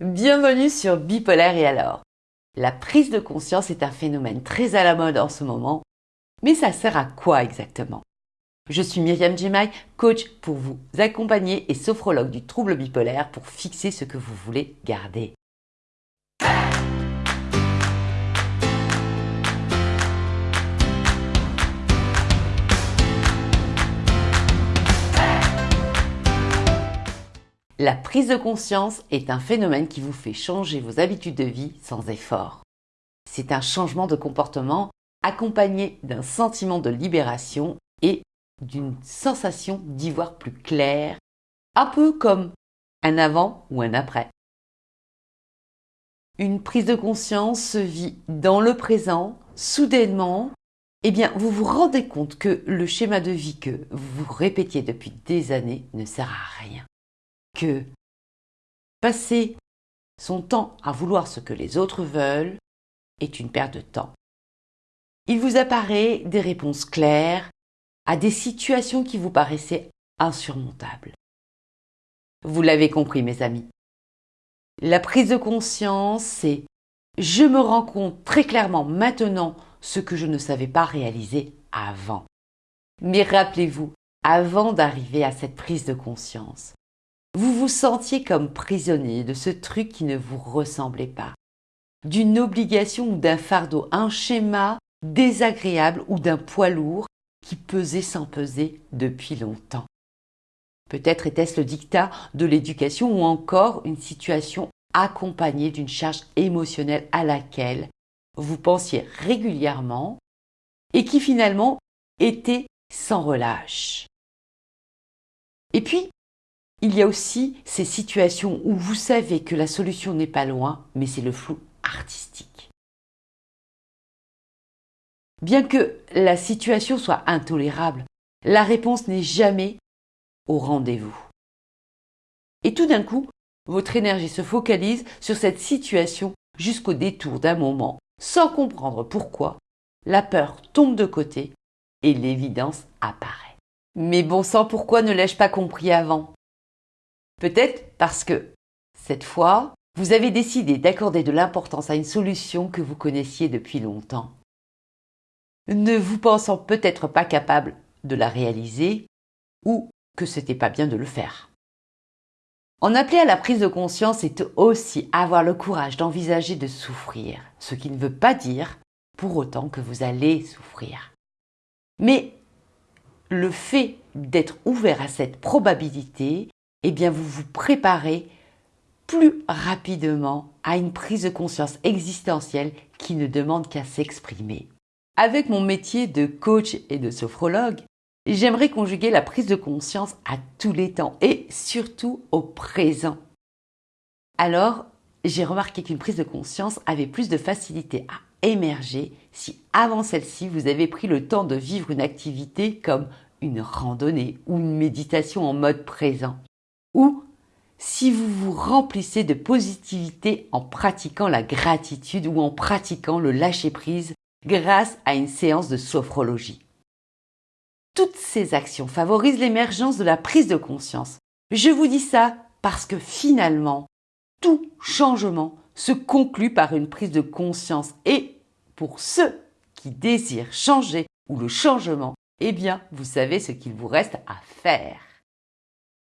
Bienvenue sur Bipolaire et alors La prise de conscience est un phénomène très à la mode en ce moment, mais ça sert à quoi exactement? Je suis Myriam Jemai, coach pour vous accompagner et sophrologue du trouble bipolaire pour fixer ce que vous voulez garder. La prise de conscience est un phénomène qui vous fait changer vos habitudes de vie sans effort. C'est un changement de comportement accompagné d'un sentiment de libération et d'une sensation d'y voir plus clair, un peu comme un avant ou un après. Une prise de conscience se vit dans le présent, soudainement, eh bien, vous vous rendez compte que le schéma de vie que vous répétiez depuis des années ne sert à rien que passer son temps à vouloir ce que les autres veulent est une perte de temps. Il vous apparaît des réponses claires à des situations qui vous paraissaient insurmontables. Vous l'avez compris, mes amis. La prise de conscience, c'est je me rends compte très clairement maintenant ce que je ne savais pas réaliser avant. Mais rappelez-vous, avant d'arriver à cette prise de conscience, vous vous sentiez comme prisonnier de ce truc qui ne vous ressemblait pas, d'une obligation ou d'un fardeau, un schéma désagréable ou d'un poids lourd qui pesait sans peser depuis longtemps. Peut-être était-ce le dictat de l'éducation ou encore une situation accompagnée d'une charge émotionnelle à laquelle vous pensiez régulièrement et qui finalement était sans relâche. Et puis, il y a aussi ces situations où vous savez que la solution n'est pas loin, mais c'est le flou artistique. Bien que la situation soit intolérable, la réponse n'est jamais au rendez-vous. Et tout d'un coup, votre énergie se focalise sur cette situation jusqu'au détour d'un moment, sans comprendre pourquoi, la peur tombe de côté et l'évidence apparaît. Mais bon sang, pourquoi ne l'ai-je pas compris avant? Peut-être parce que, cette fois, vous avez décidé d'accorder de l'importance à une solution que vous connaissiez depuis longtemps. Ne vous pensant peut-être pas capable de la réaliser ou que c'était pas bien de le faire. En appeler à la prise de conscience est aussi avoir le courage d'envisager de souffrir, ce qui ne veut pas dire pour autant que vous allez souffrir. Mais le fait d'être ouvert à cette probabilité eh bien vous vous préparez plus rapidement à une prise de conscience existentielle qui ne demande qu'à s'exprimer. Avec mon métier de coach et de sophrologue, j'aimerais conjuguer la prise de conscience à tous les temps et surtout au présent. Alors, j'ai remarqué qu'une prise de conscience avait plus de facilité à émerger si avant celle-ci vous avez pris le temps de vivre une activité comme une randonnée ou une méditation en mode présent ou si vous vous remplissez de positivité en pratiquant la gratitude ou en pratiquant le lâcher-prise grâce à une séance de sophrologie. Toutes ces actions favorisent l'émergence de la prise de conscience. Je vous dis ça parce que finalement, tout changement se conclut par une prise de conscience et pour ceux qui désirent changer ou le changement, eh bien, vous savez ce qu'il vous reste à faire.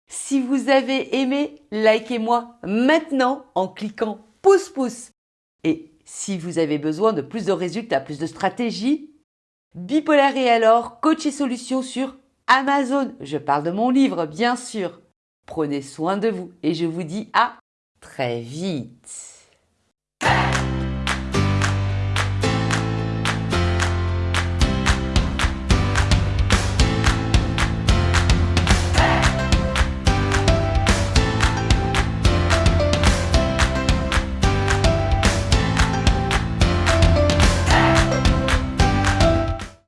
Si vous avez aimé, likez-moi maintenant en cliquant pouce pouce. Et si vous avez besoin de plus de résultats, plus de stratégies, Bipolaire et alors, coach et solutions sur Amazon. Je parle de mon livre, bien sûr. Prenez soin de vous et je vous dis à très vite.